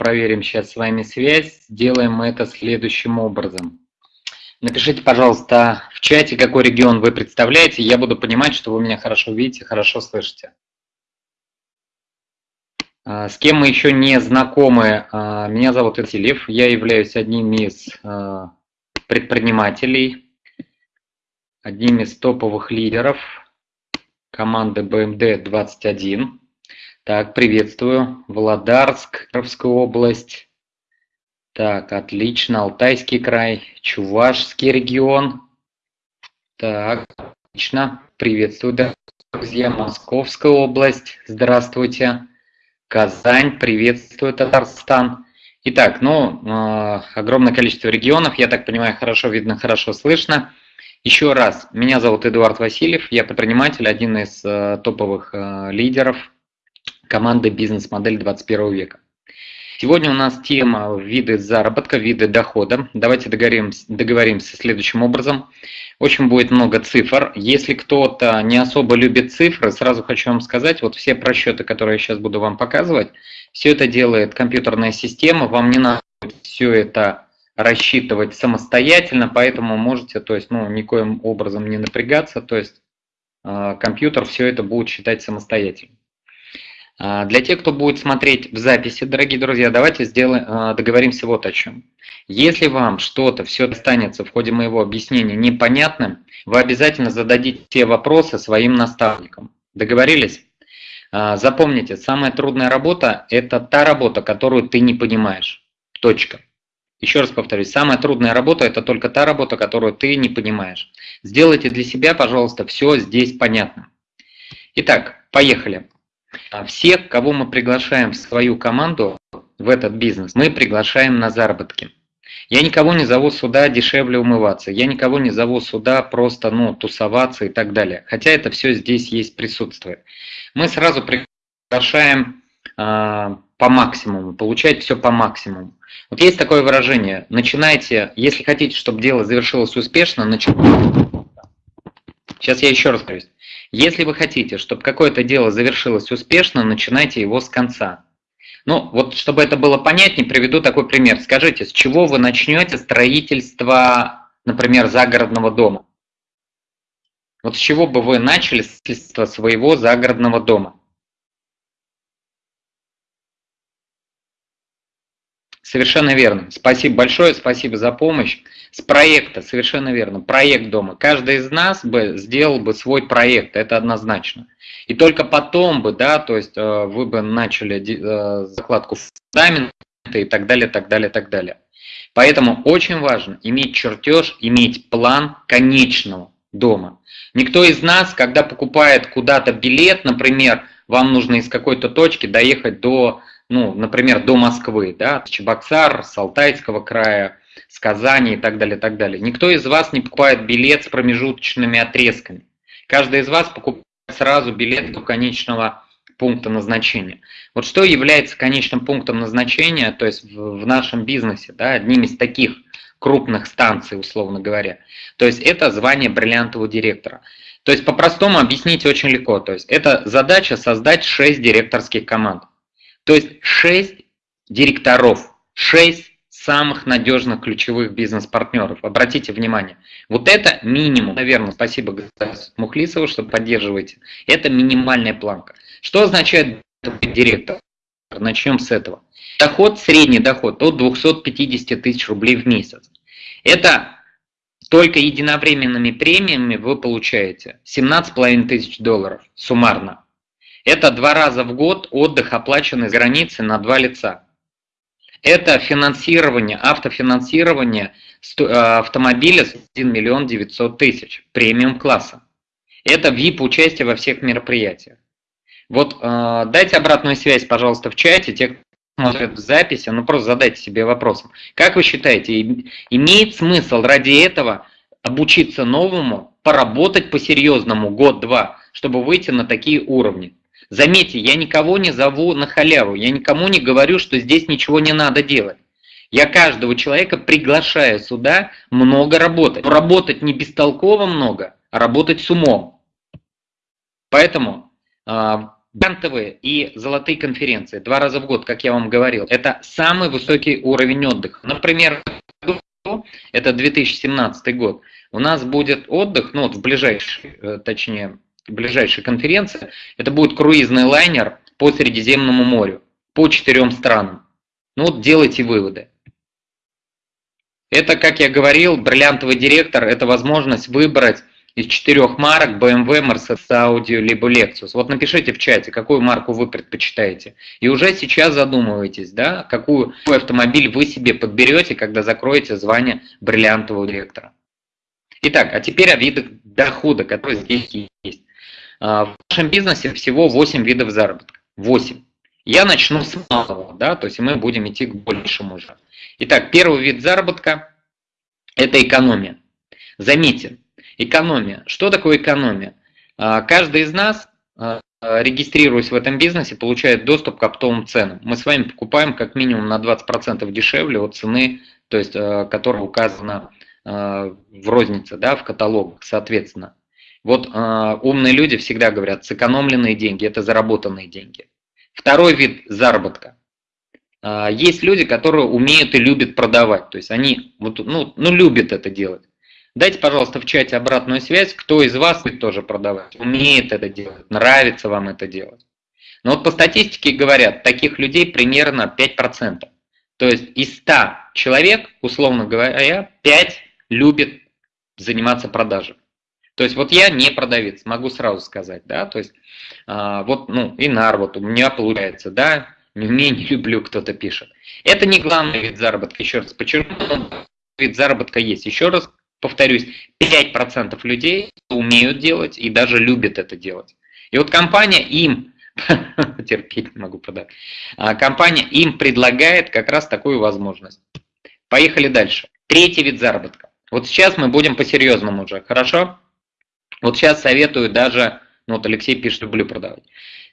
проверим сейчас с вами связь. Сделаем мы это следующим образом. Напишите, пожалуйста, в чате, какой регион вы представляете. Я буду понимать, что вы меня хорошо видите, хорошо слышите. А, с кем мы еще не знакомы? А, меня зовут Итилев. Я являюсь одним из а, предпринимателей, одним из топовых лидеров команды BMD-21. Так, приветствую. Володарск, Кировская область. Так, отлично. Алтайский край, Чувашский регион. Так, отлично. Приветствую, друзья. Московская область. Здравствуйте. Казань, приветствую, Татарстан. Итак, ну, э, огромное количество регионов, я так понимаю, хорошо видно, хорошо слышно. Еще раз, меня зовут Эдуард Васильев, я предприниматель, один из э, топовых э, лидеров команды «Бизнес-модель 21 века». Сегодня у нас тема виды заработка, виды дохода. Давайте договоримся, договоримся следующим образом. Очень будет много цифр. Если кто-то не особо любит цифры, сразу хочу вам сказать, вот все просчеты, которые я сейчас буду вам показывать, все это делает компьютерная система, вам не надо все это рассчитывать самостоятельно, поэтому можете, то есть, ну, никоим образом не напрягаться, то есть э, компьютер все это будет считать самостоятельно. Э, для тех, кто будет смотреть в записи, дорогие друзья, давайте сделаем, э, договоримся вот о чем. Если вам что-то все останется в ходе моего объяснения непонятным, вы обязательно зададите все вопросы своим наставникам. Договорились? Запомните, самая трудная работа – это та работа, которую ты не понимаешь. Точка. Еще раз повторюсь, самая трудная работа – это только та работа, которую ты не понимаешь. Сделайте для себя, пожалуйста, все здесь понятно. Итак, поехали. Всех, кого мы приглашаем в свою команду, в этот бизнес, мы приглашаем на заработки. Я никого не зову сюда дешевле умываться, я никого не зову сюда просто ну, тусоваться и так далее. Хотя это все здесь есть, присутствует. Мы сразу приглашаем э, по максимуму, получать все по максимуму. Вот есть такое выражение, начинайте, если хотите, чтобы дело завершилось успешно, начинайте. Сейчас я еще раз говорю. Если вы хотите, чтобы какое-то дело завершилось успешно, начинайте его с конца. Ну, вот чтобы это было понятнее, приведу такой пример. Скажите, с чего вы начнете строительство, например, загородного дома? Вот с чего бы вы начали строительство своего загородного дома? Совершенно верно. Спасибо большое, спасибо за помощь. С проекта, совершенно верно, проект дома. Каждый из нас бы сделал бы свой проект, это однозначно. И только потом бы, да, то есть э, вы бы начали э, закладку фундамента и так далее, так далее, так далее. Поэтому очень важно иметь чертеж, иметь план конечного дома. Никто из нас, когда покупает куда-то билет, например, вам нужно из какой-то точки доехать до ну, например, до Москвы, да, Чебоксар, с Алтайского края, с Казани и так далее, так далее. Никто из вас не покупает билет с промежуточными отрезками. Каждый из вас покупает сразу билет до конечного пункта назначения. Вот что является конечным пунктом назначения, то есть в, в нашем бизнесе, да, одним из таких крупных станций, условно говоря. То есть это звание бриллиантового директора. То есть по-простому объяснить очень легко. То есть это задача создать 6 директорских команд. То есть 6 директоров, 6 самых надежных ключевых бизнес-партнеров. Обратите внимание, вот это минимум, наверное, спасибо Мухлисову, что поддерживаете, это минимальная планка. Что означает директор? Начнем с этого. Доход, средний доход от 250 тысяч рублей в месяц. Это только единовременными премиями вы получаете 17,5 тысяч долларов суммарно. Это два раза в год отдых, оплаченный с границы на два лица. Это финансирование, автофинансирование э, автомобиля с 1 миллион 900 тысяч, премиум класса. Это VIP участие во всех мероприятиях. Вот э, дайте обратную связь, пожалуйста, в чате, те, кто смотрит в записи, ну просто задайте себе вопросом. Как вы считаете, имеет смысл ради этого обучиться новому, поработать по-серьезному год-два, чтобы выйти на такие уровни? Заметьте, я никого не зову на халяву, я никому не говорю, что здесь ничего не надо делать. Я каждого человека приглашаю сюда много работать. Но работать не бестолково много, а работать с умом. Поэтому э, Грантовые и золотые конференции два раза в год, как я вам говорил, это самый высокий уровень отдыха. Например, это 2017 год, у нас будет отдых, ну вот в ближайшей, э, точнее, ближайшей конференции, это будет круизный лайнер по Средиземному морю, по четырем странам. Ну вот делайте выводы. Это, как я говорил, бриллиантовый директор – это возможность выбрать из четырех марок BMW, Mercedes, Audi, либо Lexus. Вот напишите в чате, какую марку вы предпочитаете. И уже сейчас задумывайтесь, да, какую, какой автомобиль вы себе подберете, когда закроете звание бриллиантового директора. Итак, а теперь о видах дохода, которые здесь есть. А, в нашем бизнесе всего 8 видов заработка. 8. Я начну с малого, да, то есть мы будем идти к большему уже. Итак, первый вид заработка – это экономия. Заметьте, экономия. Что такое экономия? А, каждый из нас, а, регистрируясь в этом бизнесе, получает доступ к оптовым ценам. Мы с вами покупаем как минимум на 20% дешевле от цены, то есть, которая указана в рознице, да, в каталогах, соответственно. Вот умные люди всегда говорят, сэкономленные деньги – это заработанные деньги. Второй вид заработка. Есть люди, которые умеют и любят продавать, то есть они вот, ну, ну, любят это делать. Дайте, пожалуйста, в чате обратную связь, кто из вас будет тоже продавать, умеет это делать, нравится вам это делать. Но вот по статистике говорят, таких людей примерно 5%. То есть из 100 человек, условно говоря, 5 любит заниматься продажей. То есть вот я не продавец, могу сразу сказать, да, то есть а, вот, ну, и нар, вот у меня получается, да, не умею, не люблю, кто-то пишет. Это не главный вид заработка, еще раз подчеркну, вид заработка есть. Еще раз повторюсь, 5% людей умеют делать и даже любят это делать. И вот компания им, терпеть не могу продать, а компания им предлагает как раз такую возможность. Поехали дальше. Третий вид заработка. Вот сейчас мы будем по-серьезному уже, хорошо? Вот сейчас советую даже, ну вот Алексей пишет, люблю продавать.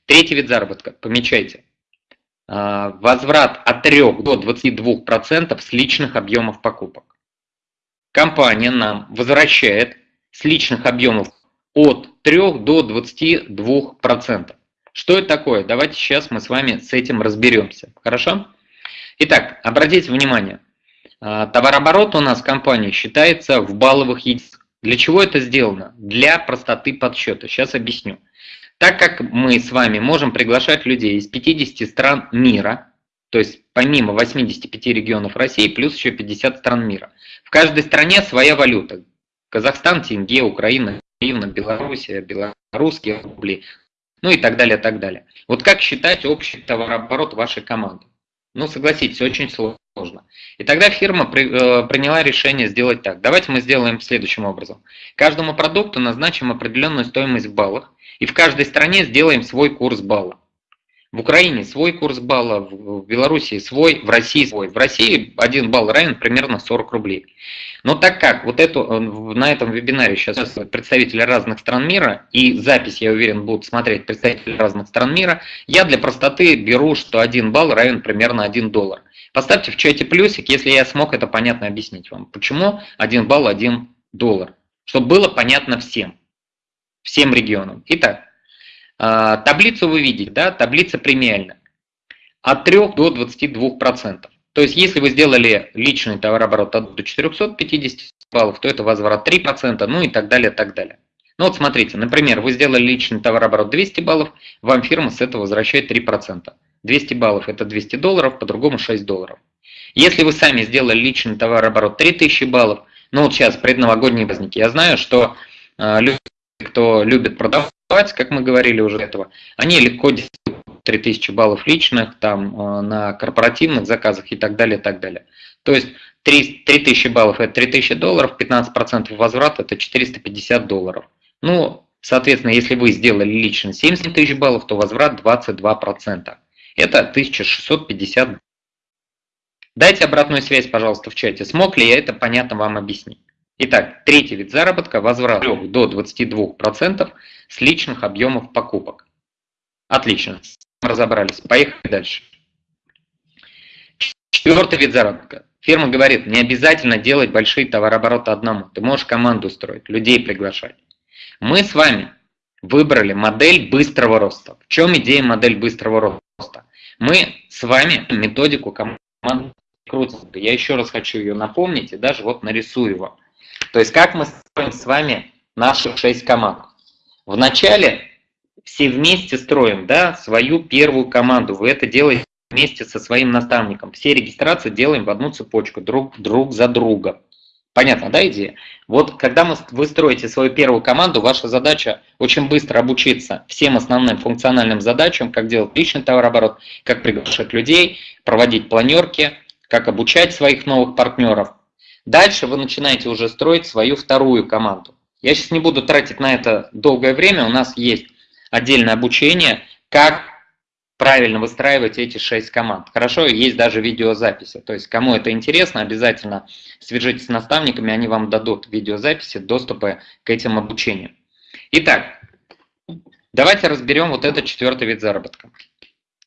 Третий вид заработка, помечайте. А, возврат от 3 до 22% с личных объемов покупок компания нам возвращает с личных объемов от 3 до 22%. Что это такое? Давайте сейчас мы с вами с этим разберемся. Хорошо? Итак, обратите внимание. А, товарооборот у нас в компании считается в балловых единицах. Для чего это сделано? Для простоты подсчета. Сейчас объясню. Так как мы с вами можем приглашать людей из 50 стран мира, то есть помимо 85 регионов России, плюс еще 50 стран мира. В каждой стране своя валюта. Казахстан, тенге, Украина, гривна, Белоруссия, белорусские рубли, ну и так далее, так далее. Вот как считать общий товарооборот вашей команды? Ну, согласитесь, очень сложно. И тогда фирма при, э, приняла решение сделать так. Давайте мы сделаем следующим образом. Каждому продукту назначим определенную стоимость в баллах, и в каждой стране сделаем свой курс балла. В Украине свой курс балла, в Беларуси свой, в России свой. В России один балл равен примерно 40 рублей. Но так как вот эту, э, на этом вебинаре сейчас представители разных стран мира, и запись, я уверен, будут смотреть представители разных стран мира, я для простоты беру, что один балл равен примерно 1 доллар. Поставьте в чате плюсик, если я смог это понятно объяснить вам. Почему 1 балл 1 доллар? Чтобы было понятно всем, всем регионам. Итак, а, таблицу вы видите, да, таблица премиальная. От 3 до 22%. То есть, если вы сделали личный товарооборот от до 450 баллов, то это возврат 3%, ну и так далее, так далее. Ну вот смотрите, например, вы сделали личный товарооборот 200 баллов, вам фирма с этого возвращает 3%. 200 баллов это 200 долларов, по-другому 6 долларов. Если вы сами сделали личный товарооборот 3000 баллов, ну вот сейчас предновогодние праздники, я знаю, что э, люди, кто любит продавать, как мы говорили уже этого, они легко 3000 баллов личных, там, э, на корпоративных заказах и так далее, и так далее. То есть 3, 3000 баллов это 3000 долларов, 15% возврат это 450 долларов. Ну, соответственно, если вы сделали лично 70 тысяч баллов, то возврат 22%. Это 1650. Дайте обратную связь, пожалуйста, в чате. Смог ли я это понятно вам объяснить? Итак, третий вид заработка – возврат до 22% с личных объемов покупок. Отлично, разобрались. Поехали дальше. Четвертый вид заработка. Фирма говорит, не обязательно делать большие товарообороты одному. Ты можешь команду строить, людей приглашать. Мы с вами выбрали модель быстрого роста. В чем идея модель быстрого роста? Мы с вами методику команды крутим. Я еще раз хочу ее напомнить и даже вот нарисую его. То есть как мы строим с вами наши 6 команд. Вначале все вместе строим да, свою первую команду. Вы это делаете вместе со своим наставником. Все регистрации делаем в одну цепочку, друг, друг за друга. Понятно, да, идея? Вот когда вы строите свою первую команду, ваша задача очень быстро обучиться всем основным функциональным задачам, как делать личный товарооборот, как приглашать людей, проводить планерки, как обучать своих новых партнеров. Дальше вы начинаете уже строить свою вторую команду. Я сейчас не буду тратить на это долгое время, у нас есть отдельное обучение, как правильно выстраивать эти шесть команд. Хорошо, есть даже видеозаписи. То есть, кому это интересно, обязательно свяжитесь с наставниками, они вам дадут видеозаписи, доступы к этим обучениям. Итак, давайте разберем вот этот четвертый вид заработка.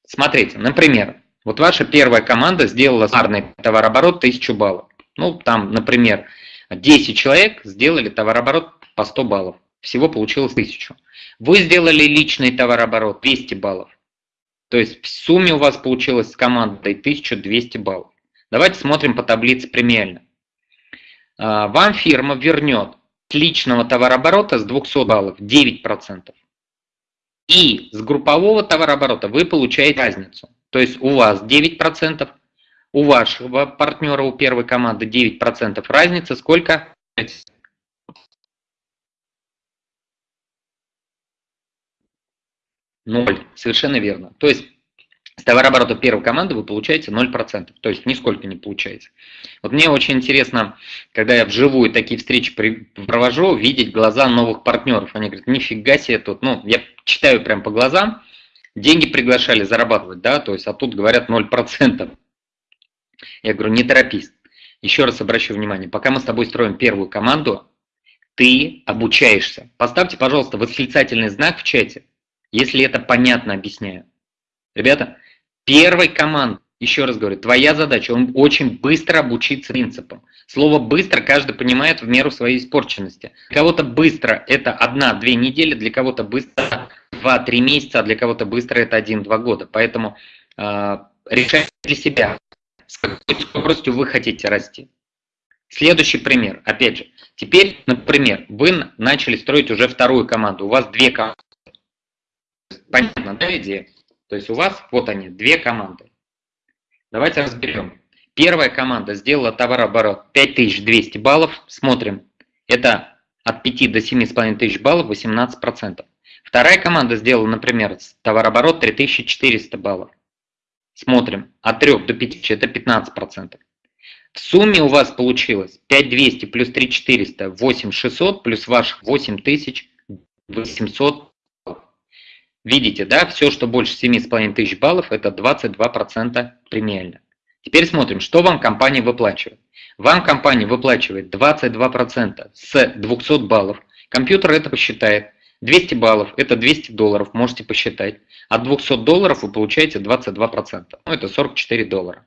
Смотрите, например, вот ваша первая команда сделала сарный товарооборот 1000 баллов. Ну, там, например, 10 человек сделали товарооборот по 100 баллов. Всего получилось 1000. Вы сделали личный товарооборот 200 баллов. То есть в сумме у вас получилось с командой 1200 баллов. Давайте смотрим по таблице премиально. А, вам фирма вернет с личного товарооборота с 200 баллов 9%. И с группового товарооборота вы получаете разницу. То есть у вас 9%, у вашего партнера, у первой команды 9%. Разница сколько? Ноль, совершенно верно. То есть с товарооборота первой команды вы получаете 0%, то есть нисколько не получаете. Вот мне очень интересно, когда я вживую такие встречи провожу, видеть глаза новых партнеров. Они говорят, нифига себе тут, ну, я читаю прям по глазам, деньги приглашали зарабатывать, да, то есть, а тут говорят 0%. Я говорю, не торопись. Еще раз обращу внимание, пока мы с тобой строим первую команду, ты обучаешься. Поставьте, пожалуйста, восклицательный знак в чате, если это понятно объясняю. Ребята, первой команд, еще раз говорю, твоя задача, он очень быстро обучиться принципам. Слово «быстро» каждый понимает в меру своей испорченности. Для кого-то быстро – это одна-две недели, для кого-то быстро два-три месяца, а для кого-то быстро это один-два года. Поэтому э, решайте для себя, с какой скоростью вы хотите расти. Следующий пример, опять же. Теперь, например, вы начали строить уже вторую команду, у вас две команды. Понятно, да, идея? То есть у вас, вот они, две команды. Давайте разберем. Первая команда сделала товарооборот 5200 баллов. Смотрим. Это от 5 до 7,5 тысяч баллов 18%. Вторая команда сделала, например, товарооборот 3400 баллов. Смотрим. От 3 до 5 это 15%. В сумме у вас получилось 5200 плюс 3400, 8600 плюс ваших 8800 Видите, да, все, что больше 7,5 тысяч баллов, это 22% премиально. Теперь смотрим, что вам компания выплачивает. Вам компания выплачивает 22% с 200 баллов. Компьютер это посчитает. 200 баллов – это 200 долларов, можете посчитать. От 200 долларов вы получаете 22%. Ну, это 44 доллара.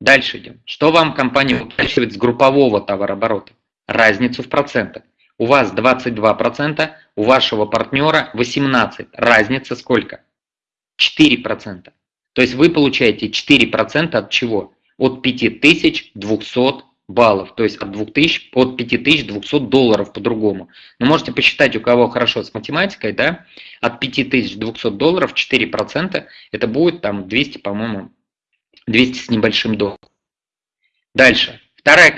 Дальше идем. Что вам компания выплачивает с группового товарооборота? Разницу в процентах. У вас 22%, у вашего партнера 18%. Разница сколько? 4%. То есть вы получаете 4% от чего? От 5200 баллов, то есть от, 2000, от 5200 долларов по-другому. Но можете посчитать, у кого хорошо с математикой, да, от 5200 долларов 4% это будет там 200, по-моему, 200 с небольшим долларом. Дальше. Вторая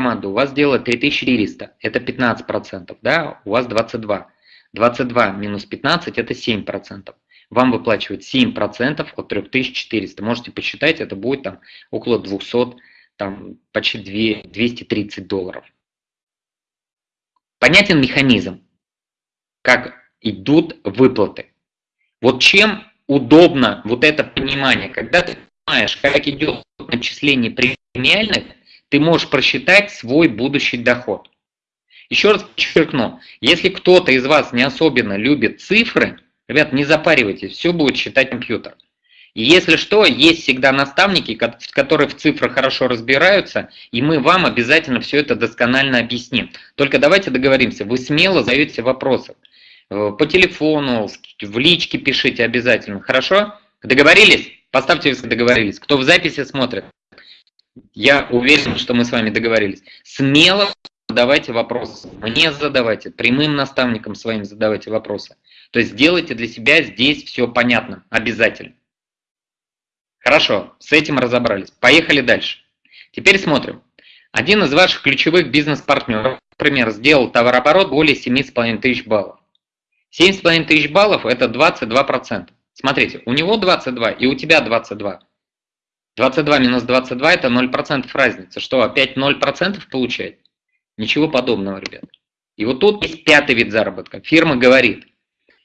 команда у вас делает 3400, это 15%, да, у вас 22. 22 минус 15 это 7%. Вам выплачивают 7% от 3400. Можете посчитать, это будет там около 200, там почти 2, 230 долларов. Понятен механизм, как идут выплаты. Вот чем удобно вот это понимание, когда ты понимаешь, как идет начисление премиальных, ты можешь просчитать свой будущий доход. Еще раз подчеркну, если кто-то из вас не особенно любит цифры, ребят, не запаривайтесь, все будет считать компьютер. И если что, есть всегда наставники, которые в цифрах хорошо разбираются, и мы вам обязательно все это досконально объясним. Только давайте договоримся, вы смело задаете вопросы. э, по телефону, в личке пишите обязательно, хорошо? Договорились? Поставьте, если договорились. Кто в записи смотрит, я уверен, что мы с вами договорились. Смело задавайте вопросы. Мне задавайте, прямым наставникам своим задавайте вопросы. То есть делайте для себя здесь все понятно, обязательно. Хорошо, с этим разобрались. Поехали дальше. Теперь смотрим. Один из ваших ключевых бизнес-партнеров, например, сделал товарооборот более 7,5 тысяч баллов. 7,5 тысяч баллов – это 22%. Смотрите, у него 22 и у тебя 22. 22 минус 22 – это 0% разница. Что, опять 0% получает? Ничего подобного, ребят. И вот тут есть пятый вид заработка. Фирма говорит,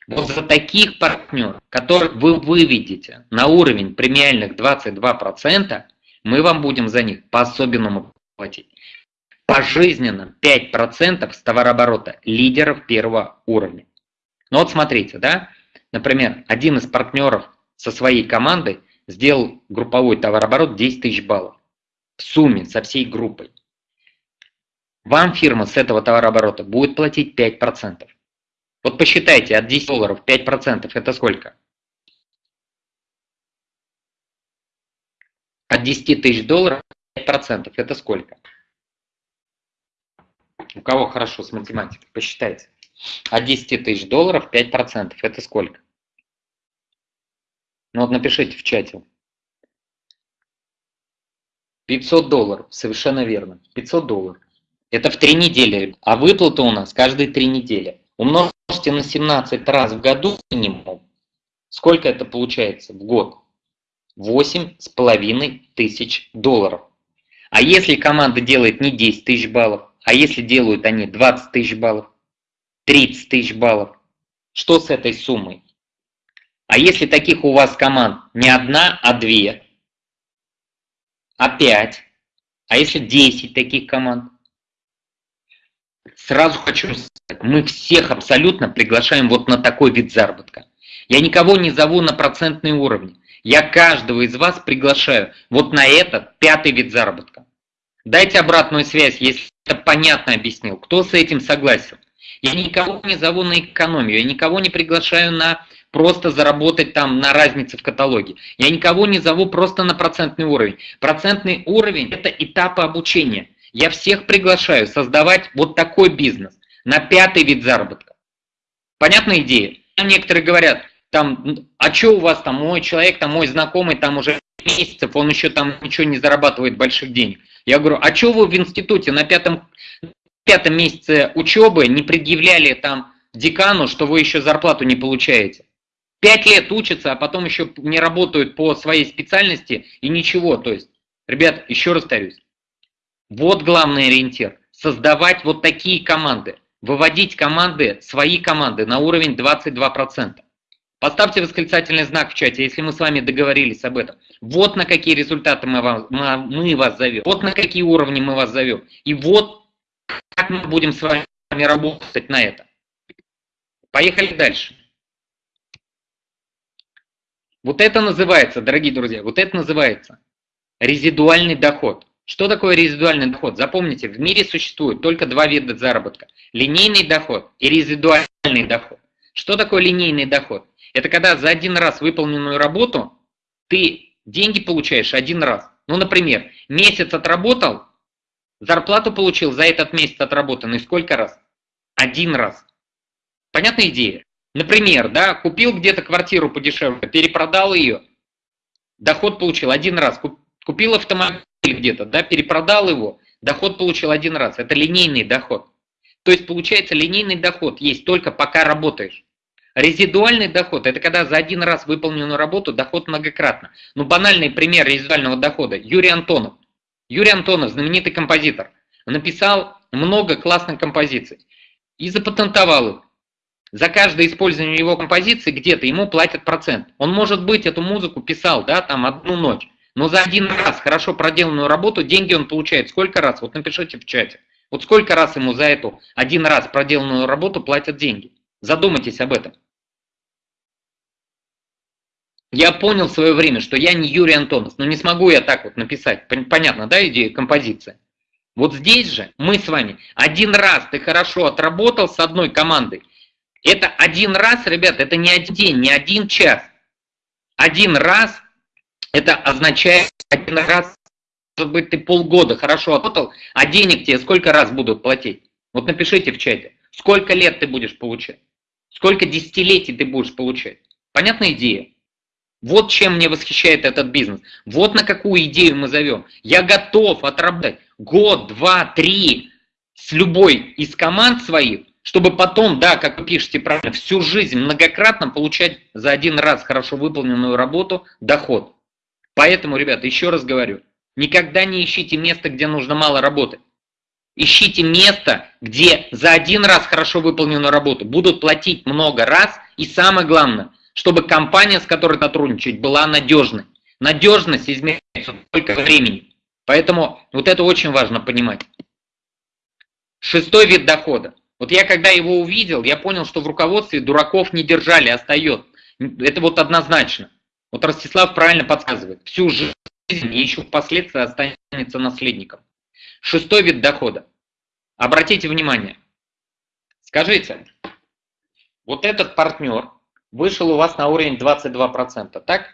вот за таких партнеров, которых вы выведете на уровень премиальных 22%, мы вам будем за них по-особенному платить. Пожизненно 5% с товарооборота лидеров первого уровня. Ну вот смотрите, да, например, один из партнеров со своей командой сделал групповой товарооборот 10 тысяч баллов в сумме со всей группой. Вам фирма с этого товарооборота будет платить 5%. Вот посчитайте, от 10 долларов 5% это сколько? От 10 тысяч долларов 5% это сколько? У кого хорошо с математикой, посчитайте. От 10 тысяч долларов 5% это сколько? Ну вот напишите в чате. 500 долларов, совершенно верно. 500 долларов. Это в три недели, а выплата у нас каждые три недели. Умножьте на 17 раз в году минимум. Сколько это получается в год? 8,5 тысяч долларов. А если команда делает не 10 тысяч баллов, а если делают они 20 тысяч баллов, 30 тысяч баллов, что с этой суммой? А если таких у вас команд не одна, а две, а пять, а если 10 таких команд? Сразу хочу сказать, мы всех абсолютно приглашаем вот на такой вид заработка. Я никого не зову на процентные уровни. Я каждого из вас приглашаю вот на этот пятый вид заработка. Дайте обратную связь, если это понятно объяснил. Кто с этим согласен? Я никого не зову на экономию, я никого не приглашаю на просто заработать там на разнице в каталоге. Я никого не зову просто на процентный уровень. Процентный уровень – это этапы обучения. Я всех приглашаю создавать вот такой бизнес на пятый вид заработка. Понятная идея? Некоторые говорят, там, а что у вас там, мой человек, там, мой знакомый, там уже месяцев, он еще там ничего не зарабатывает больших денег. Я говорю, а что вы в институте на пятом, пятом месяце учебы не предъявляли там декану, что вы еще зарплату не получаете? Пять лет учатся, а потом еще не работают по своей специальности и ничего. То есть, ребят, еще раз повторюсь, вот главный ориентир. Создавать вот такие команды. Выводить команды, свои команды на уровень 22%. Поставьте восклицательный знак в чате, если мы с вами договорились об этом. Вот на какие результаты мы, вам, мы вас зовем. Вот на какие уровни мы вас зовем. И вот как мы будем с вами работать на это. Поехали дальше. Вот это называется, дорогие друзья, вот это называется резидуальный доход. Что такое резидуальный доход? Запомните, в мире существует только два вида заработка. Линейный доход и резидуальный доход. Что такое линейный доход? Это когда за один раз выполненную работу ты деньги получаешь один раз. Ну, например, месяц отработал, зарплату получил за этот месяц отработанный сколько раз? Один раз. Понятная идея? Например, да, купил где-то квартиру подешевле, перепродал ее, доход получил один раз. Купил автомобиль где-то, да, перепродал его, доход получил один раз. Это линейный доход. То есть получается линейный доход есть только пока работаешь. Резидуальный доход – это когда за один раз выполненную работу доход многократно. Ну, банальный пример резидуального дохода – Юрий Антонов. Юрий Антонов, знаменитый композитор, написал много классных композиций и запатентовал их. За каждое использование его композиции где-то ему платят процент. Он, может быть, эту музыку писал, да, там одну ночь. Но за один раз хорошо проделанную работу деньги он получает сколько раз? Вот напишите в чате. Вот сколько раз ему за эту один раз проделанную работу платят деньги? Задумайтесь об этом. Я понял в свое время, что я не Юрий Антонов, но не смогу я так вот написать. Понятно, да, идея композиция? Вот здесь же мы с вами один раз ты хорошо отработал с одной командой, Это один раз, ребят, это не один день, не один час. Один раз, это означает один раз, может быть, ты полгода хорошо отработал, а денег тебе сколько раз будут платить? Вот напишите в чате, сколько лет ты будешь получать, сколько десятилетий ты будешь получать. Понятная идея? Вот чем мне восхищает этот бизнес. Вот на какую идею мы зовем. Я готов отработать год, два, три с любой из команд своих, чтобы потом, да, как вы пишете правильно, всю жизнь многократно получать за один раз хорошо выполненную работу доход. Поэтому, ребята, еще раз говорю, никогда не ищите место, где нужно мало работать. Ищите место, где за один раз хорошо выполненную работу будут платить много раз. И самое главное – чтобы компания, с которой сотрудничать, была надежной. Надежность измеряется только времени. Поэтому вот это очень важно понимать. Шестой вид дохода. Вот я когда его увидел, я понял, что в руководстве дураков не держали, остается. Это вот однозначно. Вот Ростислав правильно подсказывает. Всю жизнь и еще впоследствии останется наследником. Шестой вид дохода. Обратите внимание. Скажите, вот этот партнер, вышел у вас на уровень 22%, так?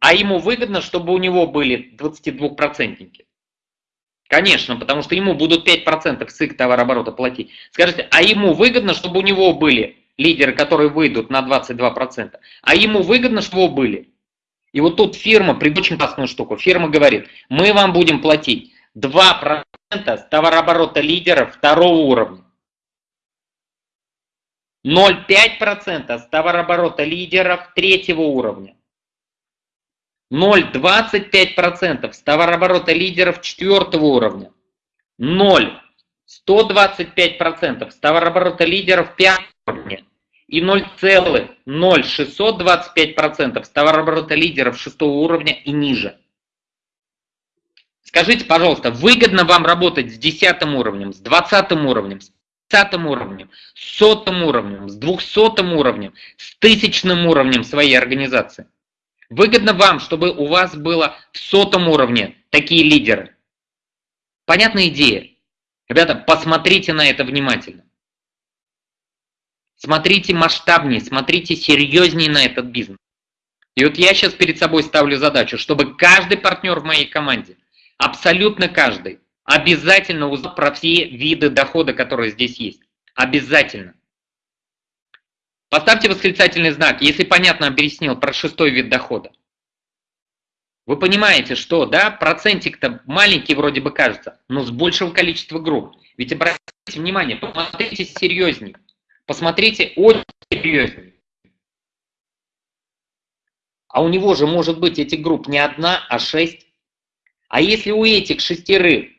А ему выгодно, чтобы у него были 22%. Конечно, потому что ему будут 5% с их товарооборота платить. Скажите, а ему выгодно, чтобы у него были лидеры, которые выйдут на 22%? А ему выгодно, чтобы его были? И вот тут фирма, очень классную штуку, фирма говорит, мы вам будем платить 2% с товарооборота лидеров второго уровня. 0,5% с товарооборота лидеров третьего уровня. 0,25% с товарооборота лидеров четвертого уровня. 0,125% с товарооборота лидеров пятого уровня. И 0,0625% с товарооборота лидеров шестого уровня и ниже. Скажите, пожалуйста, выгодно вам работать с десятым уровнем, с двадцатым уровнем, с тридцатым уровнем, с сотым уровнем, с двухсотым уровнем, с тысячным уровнем своей организации. Выгодно вам, чтобы у вас было в сотом уровне такие лидеры. Понятная идея? Ребята, посмотрите на это внимательно. Смотрите масштабнее, смотрите серьезнее на этот бизнес. И вот я сейчас перед собой ставлю задачу, чтобы каждый партнер в моей команде, абсолютно каждый, Обязательно узнать про все виды дохода, которые здесь есть. Обязательно. Поставьте восклицательный знак, если понятно объяснил про шестой вид дохода. Вы понимаете, что, да, процентик-то маленький вроде бы кажется, но с большего количества групп. Ведь обратите внимание, посмотрите серьезнее. Посмотрите очень серьезнее. А у него же может быть этих групп не одна, а шесть. А если у этих шестерых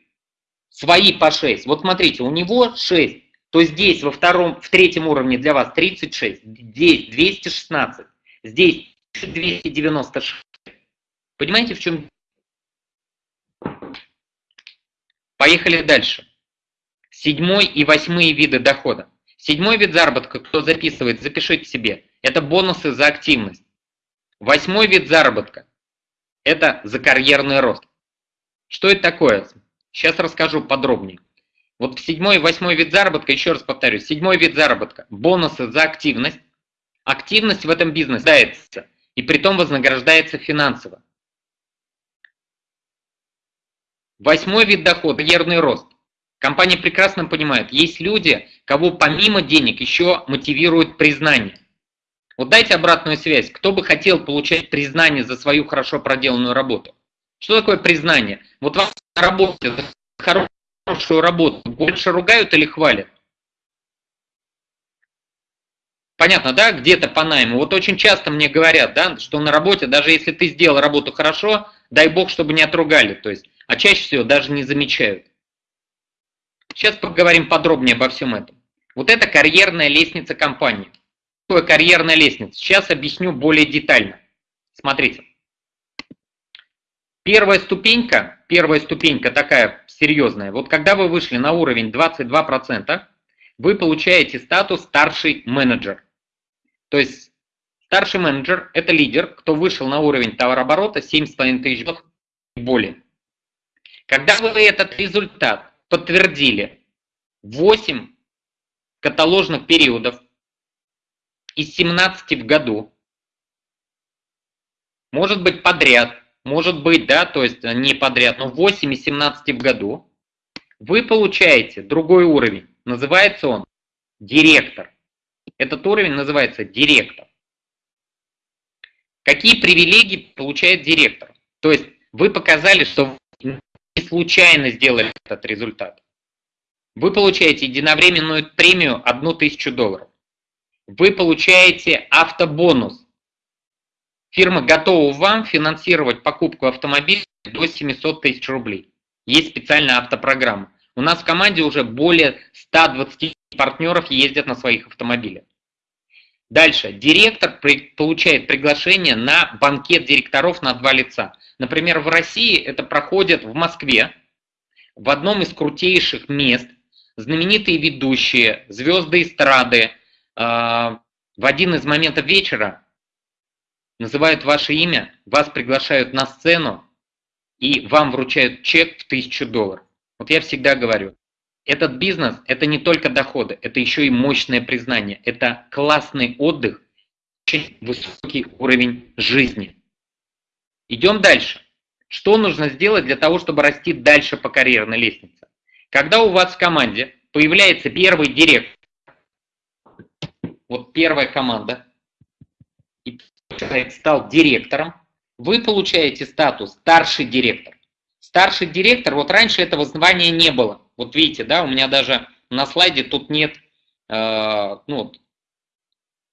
свои по 6. Вот смотрите, у него 6, то здесь во втором, в третьем уровне для вас 36, здесь 216, здесь 296. Понимаете, в чем? Поехали дальше. Седьмой и восьмые виды дохода. Седьмой вид заработка, кто записывает, запишите себе. Это бонусы за активность. Восьмой вид заработка – это за карьерный рост. Что это такое? Сейчас расскажу подробнее. Вот седьмой и восьмой вид заработка, еще раз повторюсь, седьмой вид заработка, бонусы за активность. Активность в этом бизнесе дается, и при том вознаграждается финансово. Восьмой вид дохода – карьерный рост. Компания прекрасно понимает, есть люди, кого помимо денег еще мотивирует признание. Вот дайте обратную связь, кто бы хотел получать признание за свою хорошо проделанную работу. Что такое признание? Вот вам на работе за хорошую работу больше ругают или хвалят? Понятно, да, где-то по найму. Вот очень часто мне говорят, да, что на работе, даже если ты сделал работу хорошо, дай бог, чтобы не отругали. То есть, а чаще всего даже не замечают. Сейчас поговорим подробнее обо всем этом. Вот это карьерная лестница компании. Что такое карьерная лестница? Сейчас объясню более детально. Смотрите. Первая ступенька, первая ступенька такая серьезная. Вот когда вы вышли на уровень 22%, вы получаете статус старший менеджер. То есть старший менеджер – это лидер, кто вышел на уровень товарооборота 7,5 тысяч и более. Когда вы этот результат подтвердили 8 каталожных периодов, из 17 в году, может быть подряд, может быть, да, то есть не подряд, но 8 из 17 в году, вы получаете другой уровень. Называется он директор. Этот уровень называется директор. Какие привилегии получает директор? То есть вы показали, что не случайно сделали этот результат. Вы получаете единовременную премию 1000 долларов. Вы получаете автобонус. Фирма готова вам финансировать покупку автомобиля до 700 тысяч рублей. Есть специальная автопрограмма. У нас в команде уже более 120 партнеров ездят на своих автомобилях. Дальше. Директор при, получает приглашение на банкет директоров на два лица. Например, в России это проходит в Москве, в одном из крутейших мест, знаменитые ведущие, звезды эстрады, э, в один из моментов вечера называют ваше имя, вас приглашают на сцену и вам вручают чек в 1000 долларов. Вот я всегда говорю, этот бизнес – это не только доходы, это еще и мощное признание, это классный отдых, очень высокий уровень жизни. Идем дальше. Что нужно сделать для того, чтобы расти дальше по карьерной лестнице? Когда у вас в команде появляется первый директор, вот первая команда, человек стал директором, вы получаете статус старший директор. Старший директор, вот раньше этого звания не было. Вот видите, да, у меня даже на слайде тут нет э, ну,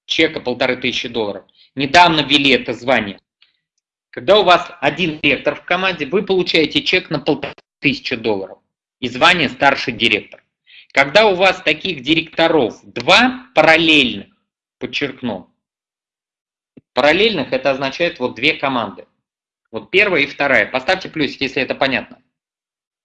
чека полторы тысячи долларов. Недавно ввели это звание. Когда у вас один директор в команде, вы получаете чек на полторы тысячи долларов и звание старший директор. Когда у вас таких директоров два параллельных, подчеркну, параллельных это означает вот две команды. Вот первая и вторая. Поставьте плюсик, если это понятно.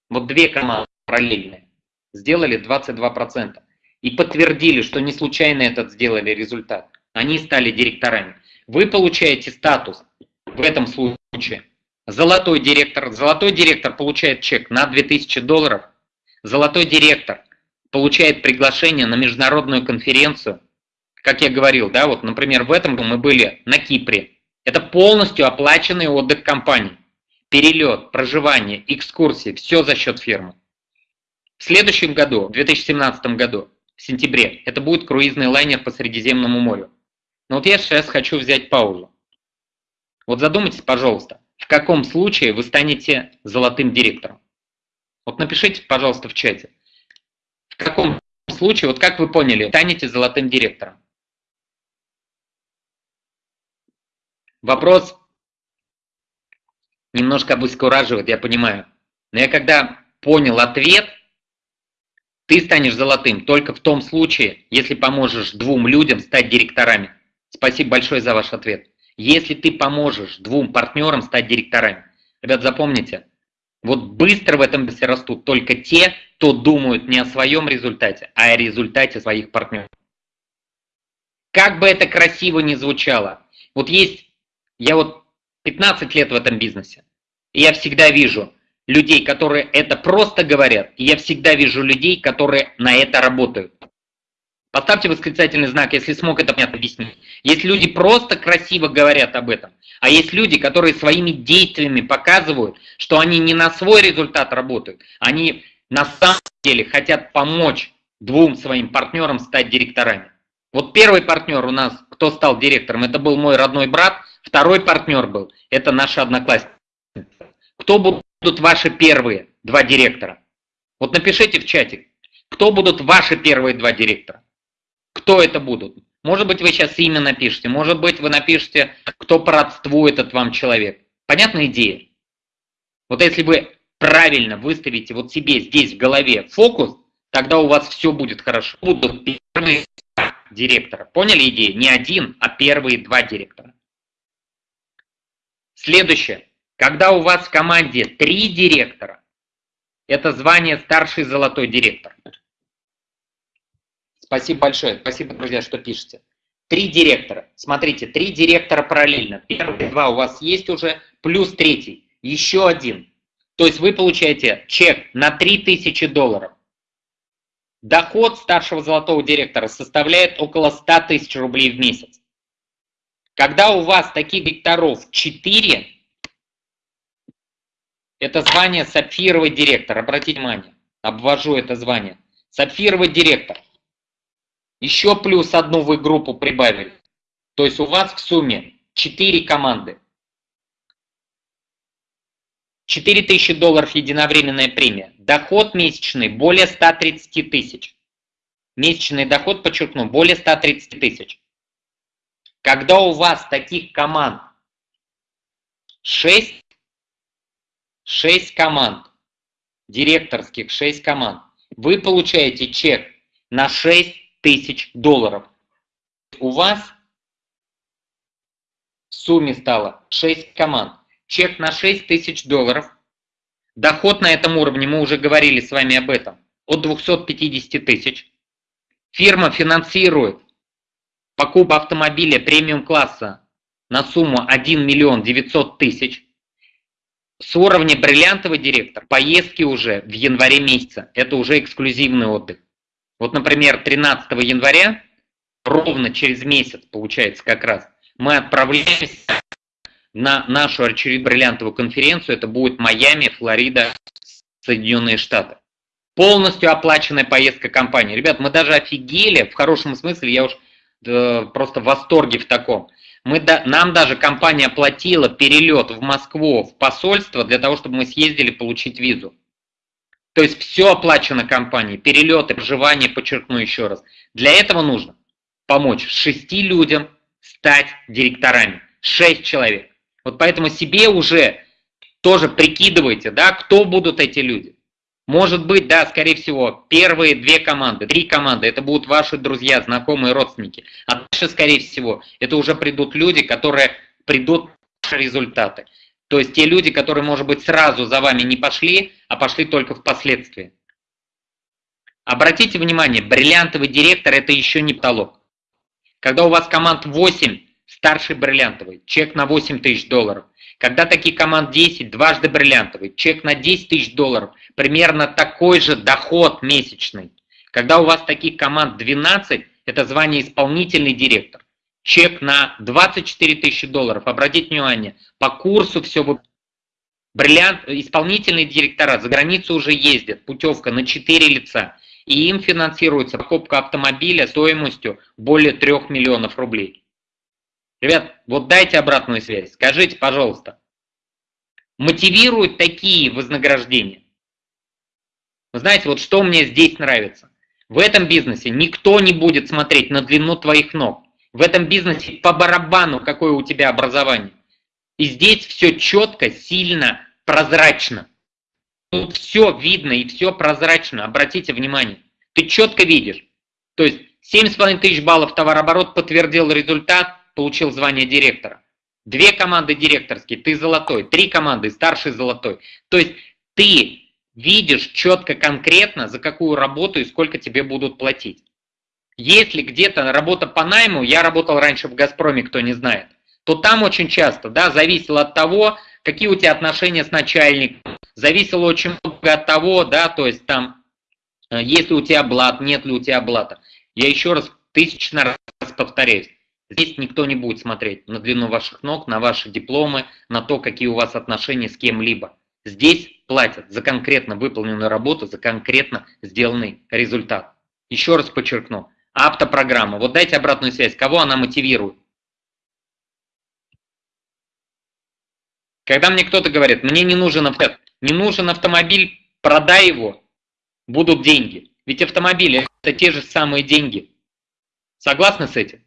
Вот две команды параллельные сделали 22%. И подтвердили, что не случайно этот сделали результат. Они стали директорами. Вы получаете статус в этом случае. Золотой директор. Золотой директор получает чек на 2000 долларов. Золотой директор получает приглашение на международную конференцию. Как я говорил, да, вот, например, в этом году мы были на Кипре. Это полностью оплаченный отдых компании. Перелет, проживание, экскурсии, все за счет фирмы. В следующем году, в 2017 году, в сентябре, это будет круизный лайнер по Средиземному морю. Но вот я сейчас хочу взять паузу. Вот задумайтесь, пожалуйста, в каком случае вы станете золотым директором? Вот напишите, пожалуйста, в чате. В каком случае, вот как вы поняли, станете золотым директором? Вопрос немножко обескураживает, я понимаю. Но я когда понял ответ, ты станешь золотым только в том случае, если поможешь двум людям стать директорами. Спасибо большое за ваш ответ. Если ты поможешь двум партнерам стать директорами. Ребят, запомните, вот быстро в этом бизнесе растут только те, кто думают не о своем результате, а о результате своих партнеров. Как бы это красиво ни звучало, вот есть я вот 15 лет в этом бизнесе. И я всегда вижу людей, которые это просто говорят, и я всегда вижу людей, которые на это работают. Поставьте восклицательный знак, если смог это понятно объяснить. Есть люди просто красиво говорят об этом, а есть люди, которые своими действиями показывают, что они не на свой результат работают, они на самом деле хотят помочь двум своим партнерам стать директорами. Вот первый партнер у нас, кто стал директором, это был мой родной брат, Второй партнер был, это наши одноклассники. Кто будут ваши первые два директора? Вот напишите в чате, кто будут ваши первые два директора? Кто это будут? Может быть, вы сейчас имя напишите, может быть, вы напишите, кто по родству этот вам человек. Понятная идея? Вот если вы правильно выставите вот себе здесь в голове фокус, тогда у вас все будет хорошо. Будут первые директора. Поняли идею? Не один, а первые два директора. Следующее. Когда у вас в команде три директора, это звание старший золотой директор. Спасибо большое. Спасибо, друзья, что пишете. Три директора. Смотрите, три директора параллельно. Первые два у вас есть уже, плюс третий. Еще один. То есть вы получаете чек на 3000 долларов. Доход старшего золотого директора составляет около 100 тысяч рублей в месяц. Когда у вас таких директоров 4, это звание сапфировый директор. Обратите внимание, обвожу это звание. Сапфировый директор. Еще плюс одну вы группу прибавили. То есть у вас в сумме 4 команды. 4000 долларов единовременная премия. Доход месячный более 130 тысяч. Месячный доход, подчеркну, более 130 тысяч. Когда у вас таких команд 6, 6 команд, директорских 6 команд, вы получаете чек на 6 тысяч долларов. У вас в сумме стало 6 команд чек на 6 тысяч долларов. Доход на этом уровне, мы уже говорили с вами об этом, от 250 тысяч. Фирма финансирует покупку автомобиля премиум-класса на сумму 1 миллион 900 тысяч. С уровня бриллиантовый директор поездки уже в январе месяце. Это уже эксклюзивный отдых. Вот, например, 13 января, ровно через месяц, получается как раз, мы отправляемся на нашу очередь бриллиантовую конференцию. Это будет Майами, Флорида, Соединенные Штаты. Полностью оплаченная поездка компании. Ребят, мы даже офигели, в хорошем смысле, я уж просто в восторге в таком. Мы, нам даже компания оплатила перелет в Москву, в посольство, для того, чтобы мы съездили получить визу. То есть все оплачено компанией, перелеты, проживание, подчеркну еще раз. Для этого нужно помочь шести людям стать директорами. Шесть человек. Вот поэтому себе уже тоже прикидывайте, да, кто будут эти люди. Может быть, да, скорее всего, первые две команды, три команды, это будут ваши друзья, знакомые, родственники. А дальше, скорее всего, это уже придут люди, которые придут результаты. То есть те люди, которые, может быть, сразу за вами не пошли, а пошли только впоследствии. Обратите внимание, бриллиантовый директор – это еще не потолок. Когда у вас команд 8, старший бриллиантовый, чек на 8 тысяч долларов. Когда таких команд 10, дважды бриллиантовый, чек на 10 тысяч долларов, примерно такой же доход месячный. Когда у вас таких команд 12, это звание исполнительный директор. Чек на 24 тысячи долларов. Обратите внимание, по курсу все вы... Бриллиант, исполнительные директора за границу уже ездят, путевка на 4 лица. И им финансируется покупка автомобиля стоимостью более 3 миллионов рублей. Ребят, вот дайте обратную связь. Скажите, пожалуйста, мотивируют такие вознаграждения? Вы знаете, вот что мне здесь нравится? В этом бизнесе никто не будет смотреть на длину твоих ног. В этом бизнесе по барабану, какое у тебя образование. И здесь все четко, сильно, прозрачно. Тут все видно и все прозрачно. Обратите внимание. Ты четко видишь. То есть 7,5 тысяч баллов товарооборот подтвердил результат, получил звание директора. Две команды директорские, ты золотой, три команды, старший золотой. То есть ты видишь четко, конкретно, за какую работу и сколько тебе будут платить. Если где-то работа по найму, я работал раньше в «Газпроме», кто не знает, то там очень часто, да, зависело от того, какие у тебя отношения с начальником, зависело очень много от того, да, то есть там, э, есть ли у тебя блат, нет ли у тебя блата. Я еще раз тысячный раз повторяюсь, Здесь никто не будет смотреть на длину ваших ног, на ваши дипломы, на то, какие у вас отношения с кем-либо. Здесь платят за конкретно выполненную работу, за конкретно сделанный результат. Еще раз подчеркну, автопрограмма. Вот дайте обратную связь, кого она мотивирует. Когда мне кто-то говорит, мне не нужен автомобиль, не нужен автомобиль, продай его, будут деньги. Ведь автомобили это те же самые деньги. Согласны с этим?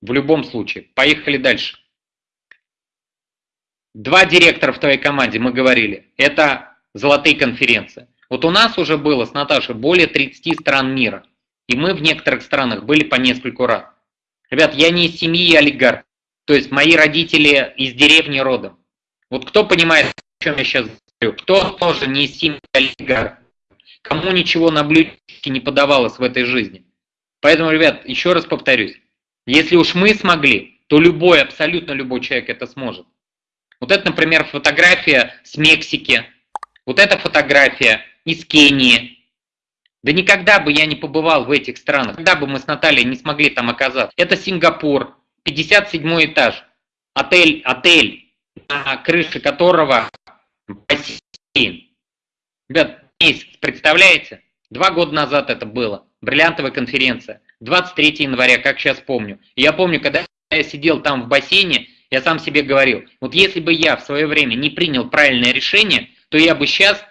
В любом случае. Поехали дальше. Два директора в твоей команде, мы говорили. Это золотые конференции. Вот у нас уже было с Наташей более 30 стран мира. И мы в некоторых странах были по нескольку раз. Ребят, я не из семьи олигарх. То есть мои родители из деревни родом. Вот кто понимает, о чем я сейчас говорю? Кто тоже не из семьи олигарх? Кому ничего на блюдечке не подавалось в этой жизни? Поэтому, ребят, еще раз повторюсь. Если уж мы смогли, то любой, абсолютно любой человек это сможет. Вот это, например, фотография с Мексики. Вот эта фотография из Кении. Да никогда бы я не побывал в этих странах, когда бы мы с Натальей не смогли там оказаться. Это Сингапур, 57 этаж, отель, отель, на крыше которого бассейн. Ребят, представляете? Два года назад это было, бриллиантовая конференция, 23 января, как сейчас помню. я помню, когда я сидел там в бассейне, я сам себе говорил, вот если бы я в свое время не принял правильное решение, то я бы сейчас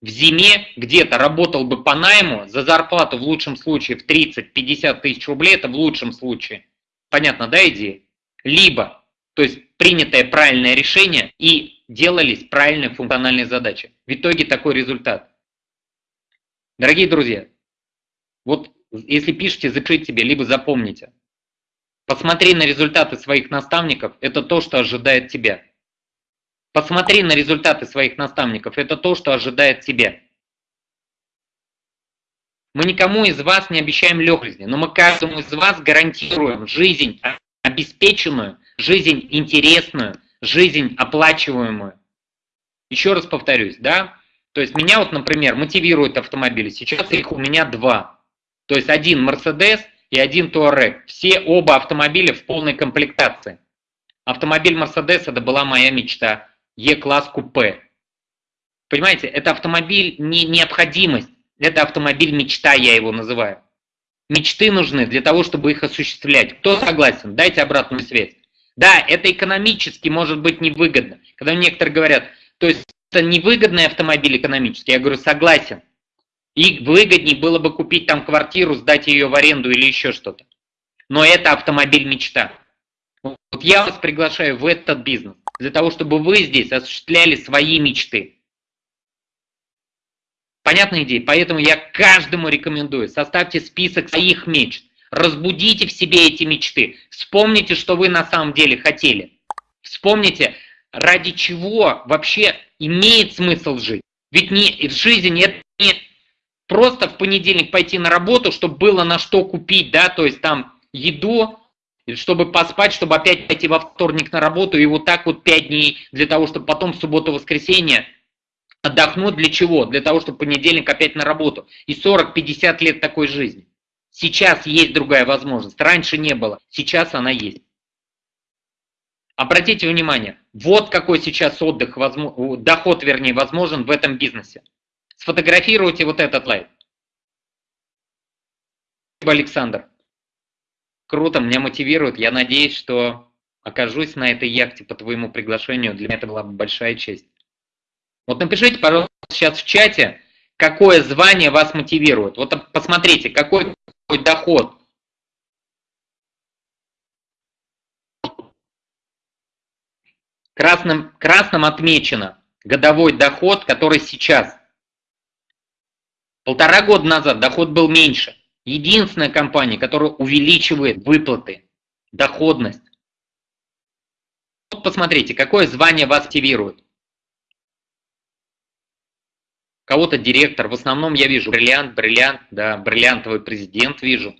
в зиме где-то работал бы по найму за зарплату в лучшем случае в 30-50 тысяч рублей, это в лучшем случае. Понятно, да, идея? Либо, то есть принятое правильное решение и делались правильные функциональные задачи. В итоге такой результат. Дорогие друзья, вот если пишете, запишите себе, либо запомните. Посмотри на результаты своих наставников, это то, что ожидает тебя. Посмотри на результаты своих наставников, это то, что ожидает тебя. Мы никому из вас не обещаем легкости, но мы каждому из вас гарантируем жизнь обеспеченную, жизнь интересную, жизнь оплачиваемую. Еще раз повторюсь, да? То есть меня вот, например, мотивируют автомобили. Сейчас их у меня два. То есть один Mercedes и один Touareg. Все оба автомобиля в полной комплектации. Автомобиль Mercedes это была моя мечта. Е-класс купе. Понимаете, это автомобиль не необходимость, это автомобиль мечта, я его называю. Мечты нужны для того, чтобы их осуществлять. Кто согласен? Дайте обратную связь. Да, это экономически может быть невыгодно. Когда некоторые говорят, то есть это невыгодный автомобиль экономически, я говорю, согласен. И выгоднее было бы купить там квартиру, сдать ее в аренду или еще что-то. Но это автомобиль мечта. Вот я вас приглашаю в этот бизнес для того, чтобы вы здесь осуществляли свои мечты. Понятная идея? Поэтому я каждому рекомендую, составьте список своих мечт, разбудите в себе эти мечты, вспомните, что вы на самом деле хотели. Вспомните, ради чего вообще имеет смысл жить. Ведь не, жизнь это не просто в понедельник пойти на работу, чтобы было на что купить, да, то есть там еду, чтобы поспать, чтобы опять пойти во вторник на работу, и вот так вот пять дней для того, чтобы потом в субботу-воскресенье отдохнуть для чего? Для того, чтобы понедельник опять на работу. И 40-50 лет такой жизни. Сейчас есть другая возможность. Раньше не было. Сейчас она есть. Обратите внимание, вот какой сейчас отдых, доход, вернее, возможен в этом бизнесе. Сфотографируйте вот этот слайд. Александр. Круто, меня мотивирует. Я надеюсь, что окажусь на этой яхте по твоему приглашению. Для меня это была большая честь. Вот напишите, пожалуйста, сейчас в чате, какое звание вас мотивирует. Вот посмотрите, какой доход. Красным, красным отмечено годовой доход, который сейчас. Полтора года назад доход был меньше. Единственная компания, которая увеличивает выплаты, доходность. Вот посмотрите, какое звание вас активирует. Кого-то директор, в основном я вижу бриллиант, бриллиант, да, бриллиантовый президент вижу.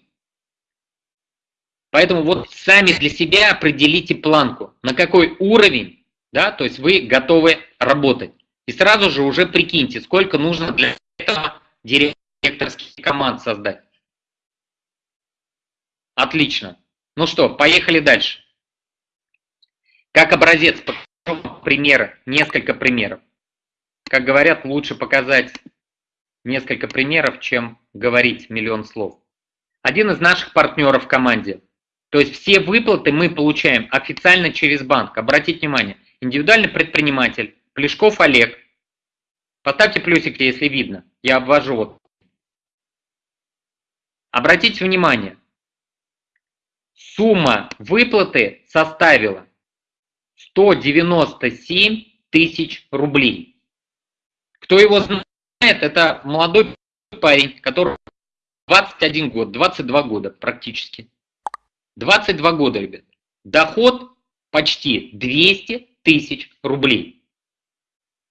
Поэтому вот сами для себя определите планку, на какой уровень, да, то есть вы готовы работать. И сразу же уже прикиньте, сколько нужно для этого директорских команд создать. Отлично. Ну что, поехали дальше. Как образец, примеры, несколько примеров. Как говорят, лучше показать несколько примеров, чем говорить миллион слов. Один из наших партнеров в команде. То есть все выплаты мы получаем официально через банк. Обратите внимание, индивидуальный предприниматель, Плешков Олег. Поставьте плюсик, если видно. Я обвожу. Обратите внимание, сумма выплаты составила 197 тысяч рублей. Кто его знает, это молодой парень, который 21 год, 22 года практически. 22 года, ребят. Доход почти 200 тысяч рублей.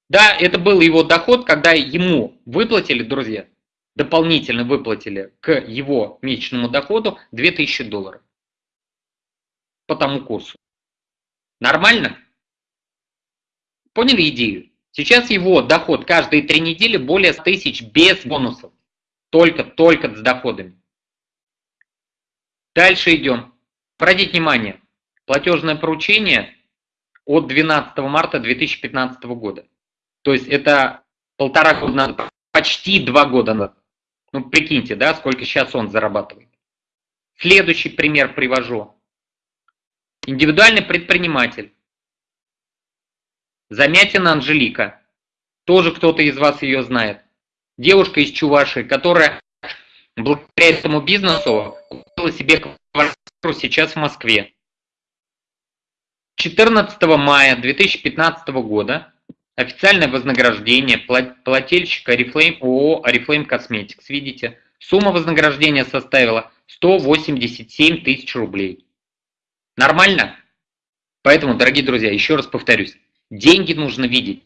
Да, это был его доход, когда ему выплатили, друзья, дополнительно выплатили к его месячному доходу 2000 долларов по тому курсу. Нормально? Поняли идею? Сейчас его доход каждые три недели более 100 тысяч без бонусов. Только, только с доходами. Дальше идем. Обратите внимание, платежное поручение от 12 марта 2015 года. То есть это полтора года почти два года назад. Ну, прикиньте, да, сколько сейчас он зарабатывает. Следующий пример привожу. Индивидуальный предприниматель. Замятина Анжелика. Тоже кто-то из вас ее знает. Девушка из Чувашии, которая благодаря этому бизнесу купила себе квартиру сейчас в Москве. 14 мая 2015 года официальное вознаграждение плательщика Oriflame ООО Oriflame Cosmetics. Видите, сумма вознаграждения составила 187 тысяч рублей. Нормально? Поэтому, дорогие друзья, еще раз повторюсь, деньги нужно видеть.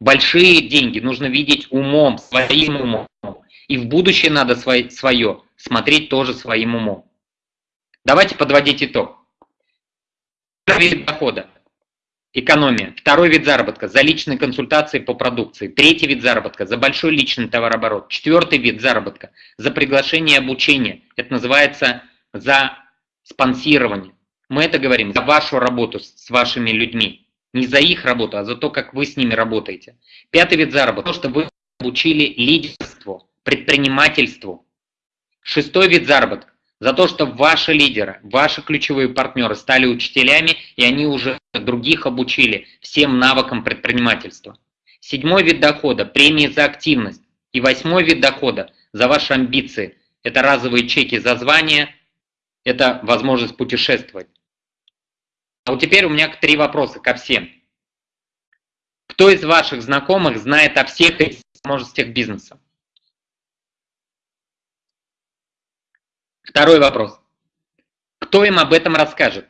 Большие деньги нужно видеть умом, своим умом. И в будущее надо свое, свое смотреть тоже своим умом. Давайте подводить итог. Вид дохода. Экономия. Второй вид заработка. За личные консультации по продукции. Третий вид заработка. За большой личный товарооборот. Четвертый вид заработка. За приглашение и обучение. Это называется за спонсирование. Мы это говорим за вашу работу с вашими людьми. Не за их работу, а за то, как вы с ними работаете. Пятый вид заработка. То, что вы обучили лидерству, предпринимательству. Шестой вид заработка. За то, что ваши лидеры, ваши ключевые партнеры стали учителями, и они уже других обучили всем навыкам предпринимательства. Седьмой вид дохода – премии за активность. И восьмой вид дохода – за ваши амбиции. Это разовые чеки за звание, это возможность путешествовать. А вот теперь у меня три вопроса ко всем. Кто из ваших знакомых знает о всех этих возможностях бизнеса? Второй вопрос. Кто им об этом расскажет?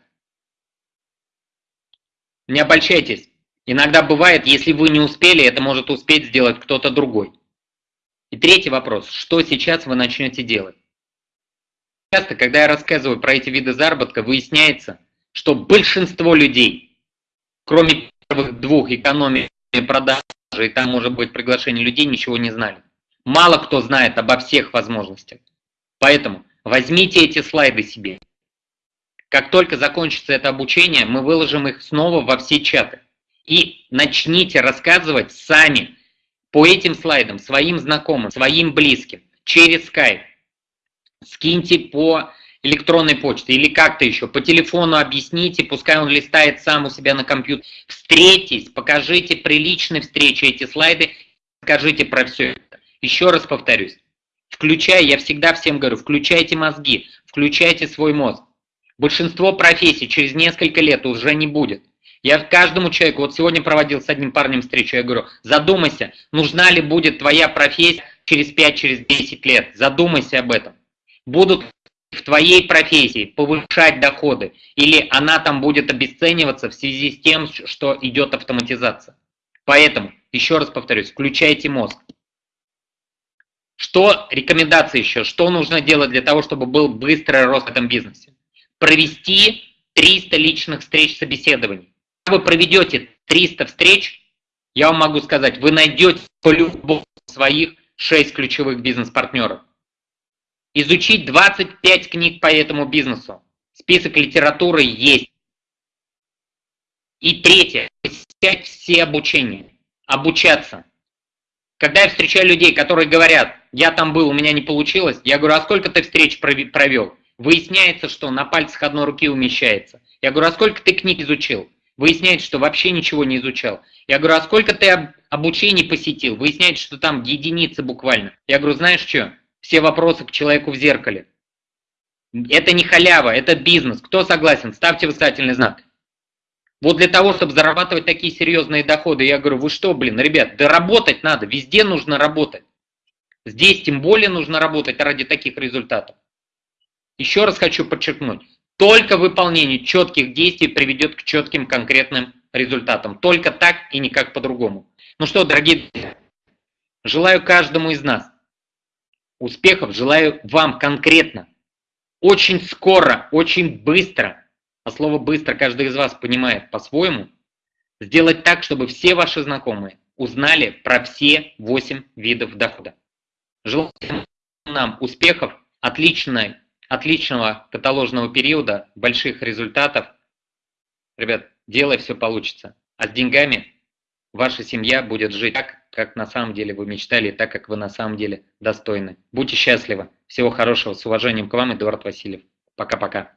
Не обольщайтесь. Иногда бывает, если вы не успели, это может успеть сделать кто-то другой. И третий вопрос. Что сейчас вы начнете делать? Часто, когда я рассказываю про эти виды заработка, выясняется, что большинство людей, кроме первых двух экономии продажи, и там может быть приглашение людей, ничего не знали. Мало кто знает обо всех возможностях. Поэтому возьмите эти слайды себе. Как только закончится это обучение, мы выложим их снова во все чаты. И начните рассказывать сами по этим слайдам своим знакомым, своим близким, через Skype. Скиньте по электронной почты или как-то еще, по телефону объясните, пускай он листает сам у себя на компьютер. Встретитесь, покажите при личной встрече эти слайды, скажите про все это. Еще раз повторюсь, включая, я всегда всем говорю, включайте мозги, включайте свой мозг. Большинство профессий через несколько лет уже не будет. Я каждому человеку, вот сегодня проводил с одним парнем встречу, я говорю, задумайся, нужна ли будет твоя профессия через 5-10 через 10 лет, задумайся об этом. Будут в твоей профессии повышать доходы, или она там будет обесцениваться в связи с тем, что идет автоматизация. Поэтому, еще раз повторюсь, включайте мозг. Что рекомендации еще? Что нужно делать для того, чтобы был быстрый рост в этом бизнесе? Провести 300 личных встреч собеседований. Когда вы проведете 300 встреч, я вам могу сказать, вы найдете по-любому своих 6 ключевых бизнес-партнеров. Изучить 25 книг по этому бизнесу. Список литературы есть. И третье, посещать все обучения, обучаться. Когда я встречаю людей, которые говорят, я там был, у меня не получилось, я говорю, а сколько ты встреч провел? Выясняется, что на пальцах одной руки умещается. Я говорю, а сколько ты книг изучил? Выясняется, что вообще ничего не изучал. Я говорю, а сколько ты обучений посетил? Выясняется, что там единицы буквально. Я говорю, знаешь что? все вопросы к человеку в зеркале. Это не халява, это бизнес. Кто согласен? Ставьте восклицательный знак. Вот для того, чтобы зарабатывать такие серьезные доходы, я говорю, вы что, блин, ребят, да работать надо, везде нужно работать. Здесь тем более нужно работать ради таких результатов. Еще раз хочу подчеркнуть, только выполнение четких действий приведет к четким конкретным результатам. Только так и никак по-другому. Ну что, дорогие друзья, желаю каждому из нас Успехов желаю вам конкретно. Очень скоро, очень быстро, а слово «быстро» каждый из вас понимает по-своему, сделать так, чтобы все ваши знакомые узнали про все 8 видов дохода. Желаю нам успехов, отличной, отличного каталожного периода, больших результатов. Ребят, делай, все получится. А с деньгами ваша семья будет жить так, как на самом деле вы мечтали, так, как вы на самом деле достойны. Будьте счастливы. Всего хорошего. С уважением к вам, Эдуард Васильев. Пока-пока.